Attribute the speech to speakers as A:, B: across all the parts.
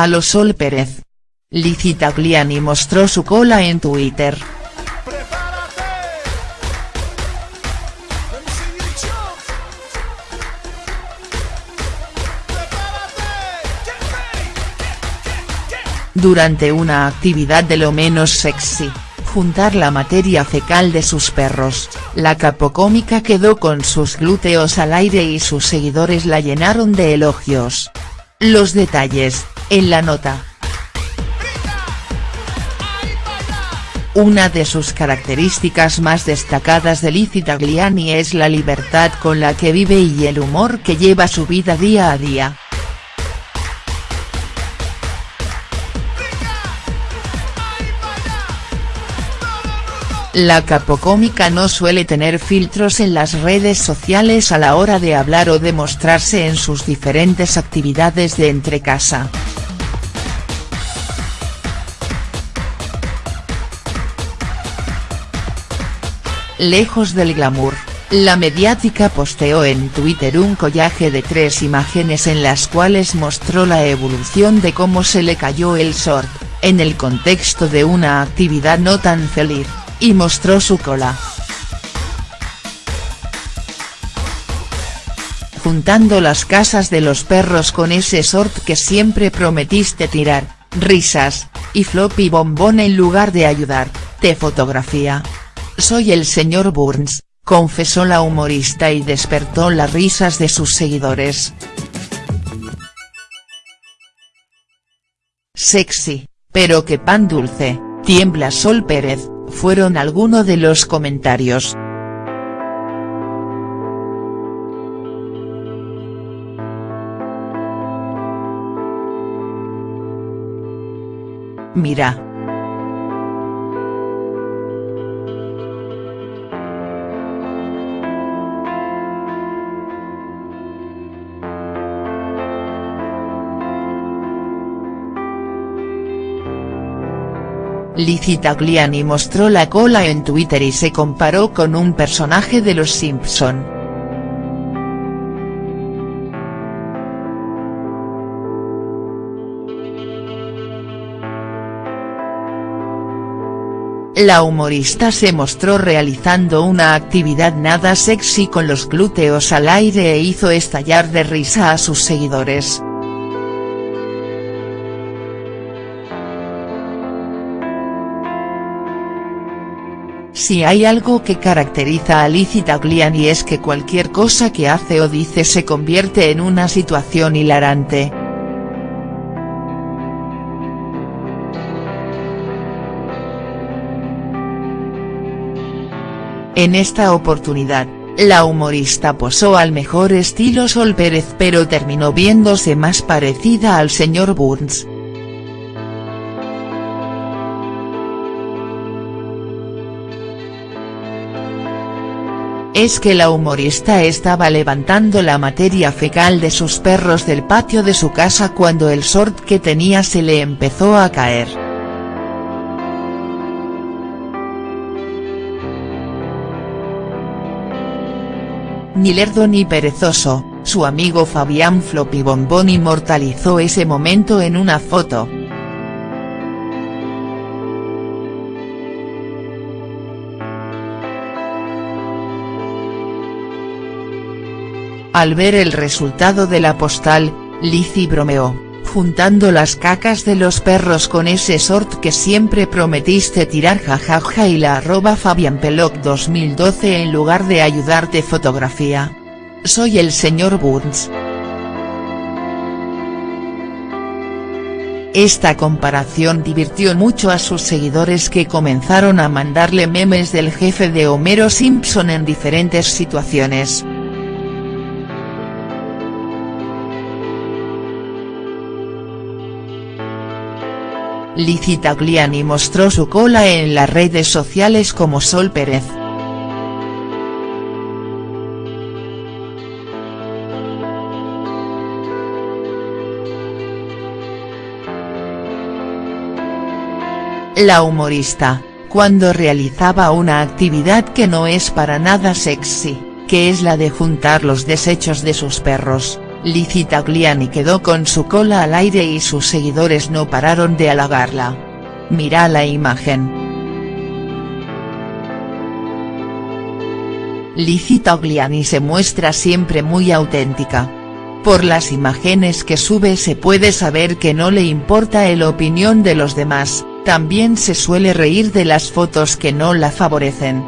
A: A lo Sol Pérez. Lizzie Tagliani mostró su cola en Twitter. Durante una actividad de lo menos sexy, juntar la materia fecal de sus perros, la capocómica quedó con sus glúteos al aire y sus seguidores la llenaron de elogios. Los detalles, en la nota. Una de sus características más destacadas de Lizzie Tagliani es la libertad con la que vive y el humor que lleva su vida día a día. La capocómica no suele tener filtros en las redes sociales a la hora de hablar o de mostrarse en sus diferentes actividades de entrecasa. Lejos del glamour, la mediática posteó en Twitter un collaje de tres imágenes en las cuales mostró la evolución de cómo se le cayó el short, en el contexto de una actividad no tan feliz y mostró su cola. Juntando las casas de los perros con ese sort que siempre prometiste tirar, risas, y floppy bombón en lugar de ayudar, te fotografía. Soy el señor Burns, confesó la humorista y despertó las risas de sus seguidores. Sexy, pero que pan dulce, tiembla Sol Pérez, fueron algunos de los comentarios. Mira. Lizzie Tagliani mostró la cola en Twitter y se comparó con un personaje de Los Simpson. La humorista se mostró realizando una actividad nada sexy con los glúteos al aire e hizo estallar de risa a sus seguidores. Si hay algo que caracteriza a Lizzie Tagliani es que cualquier cosa que hace o dice se convierte en una situación hilarante. En esta oportunidad, la humorista posó al mejor estilo Sol Pérez pero terminó viéndose más parecida al señor Burns. Es que la humorista estaba levantando la materia fecal de sus perros del patio de su casa cuando el short que tenía se le empezó a caer. Ni lerdo ni perezoso, su amigo Fabián Floppy Bombón inmortalizó ese momento en una foto. Al ver el resultado de la postal, Lizzie bromeó, juntando las cacas de los perros con ese sort que siempre prometiste tirar jajaja y la arroba Peloc 2012 en lugar de ayudarte fotografía. Soy el señor Burns. Esta comparación divirtió mucho a sus seguidores que comenzaron a mandarle memes del jefe de Homero Simpson en diferentes situaciones. Lizzie Tagliani mostró su cola en las redes sociales como Sol Pérez. La humorista, cuando realizaba una actividad que no es para nada sexy, que es la de juntar los desechos de sus perros, Lizzie Tagliani quedó con su cola al aire y sus seguidores no pararon de halagarla. Mira la imagen. Lizzie Tagliani se muestra siempre muy auténtica. Por las imágenes que sube se puede saber que no le importa el opinión de los demás, también se suele reír de las fotos que no la favorecen.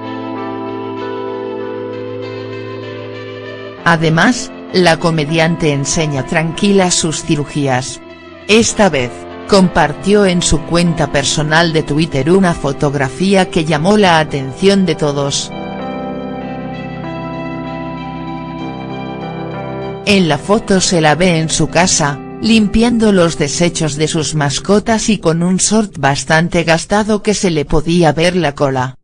A: Además, la comediante enseña tranquila sus cirugías. Esta vez, compartió en su cuenta personal de Twitter una fotografía que llamó la atención de todos. En la foto se la ve en su casa, limpiando los desechos de sus mascotas y con un short bastante gastado que se le podía ver la cola.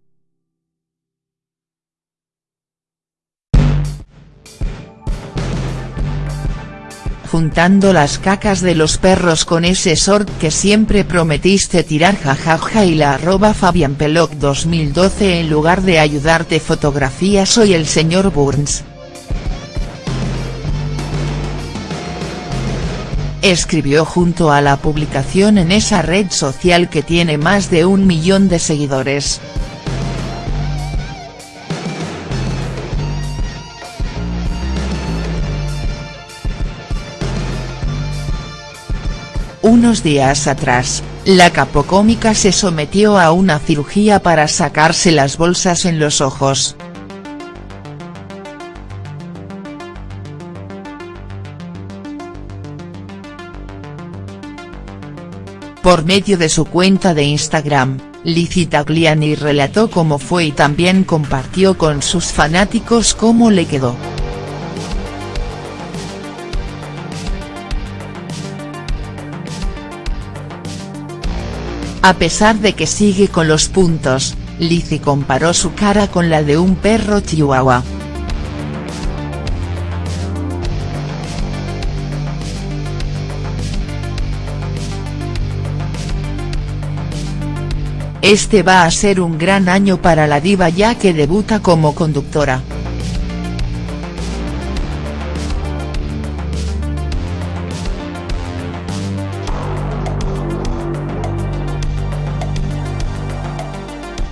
A: Juntando las cacas de los perros con ese short que siempre prometiste tirar jajaja y la arroba fabianpeloc 2012 en lugar de ayudarte fotografía soy el señor Burns. escribió junto a la publicación en esa red social que tiene más de un millón de seguidores. Unos días atrás, la capocómica se sometió a una cirugía para sacarse las bolsas en los ojos. Por medio de su cuenta de Instagram, Lizzie Tagliani relató cómo fue y también compartió con sus fanáticos cómo le quedó. A pesar de que sigue con los puntos, Lizzie comparó su cara con la de un perro chihuahua. Este va a ser un gran año para la diva ya que debuta como conductora.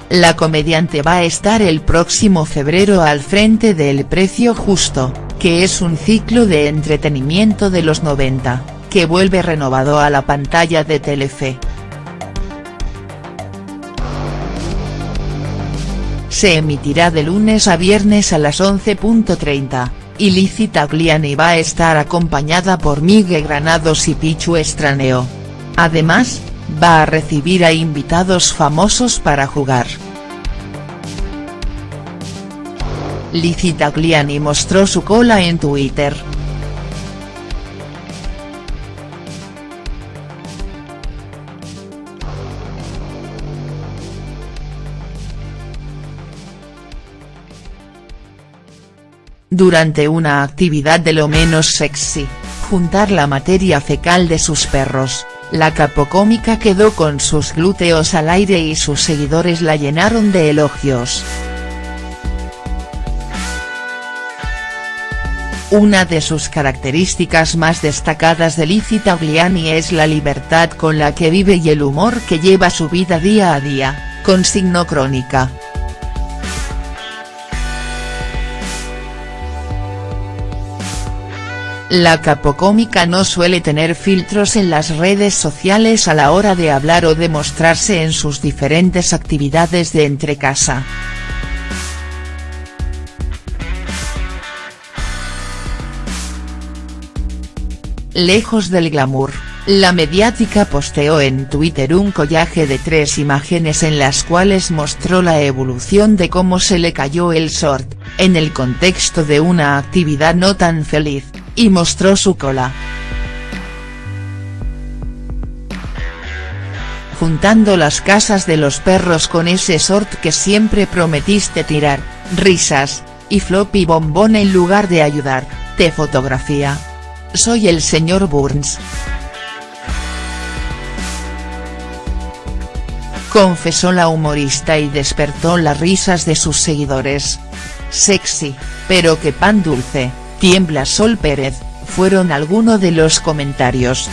A: La comediante va a estar el próximo febrero al frente de El Precio Justo, que es un ciclo de entretenimiento de los 90, que vuelve renovado a la pantalla de Telefe. se emitirá de lunes a viernes a las 11.30, y Lizzie Tagliani va a estar acompañada por Miguel Granados y Pichu Estraneo. Además, va a recibir a invitados famosos para jugar. Lizzie Tagliani mostró su cola en Twitter. durante una actividad de lo menos sexy, juntar la materia fecal de sus perros, la capocómica quedó con sus glúteos al aire y sus seguidores la llenaron de elogios. Una de sus características más destacadas de Lizzie Tagliani es la libertad con la que vive y el humor que lleva su vida día a día, consignó Crónica. La capocómica no suele tener filtros en las redes sociales a la hora de hablar o de mostrarse en sus diferentes actividades de entrecasa. Lejos del glamour, la mediática posteó en Twitter un collaje de tres imágenes en las cuales mostró la evolución de cómo se le cayó el short, en el contexto de una actividad no tan feliz y mostró su cola. Juntando las casas de los perros con ese sort que siempre prometiste tirar, risas, y floppy bombón en lugar de ayudar, te fotografía. Soy el señor Burns. Confesó la humorista y despertó las risas de sus seguidores. Sexy, pero que pan dulce. Tiembla Sol Pérez, Fueron algunos de los comentarios.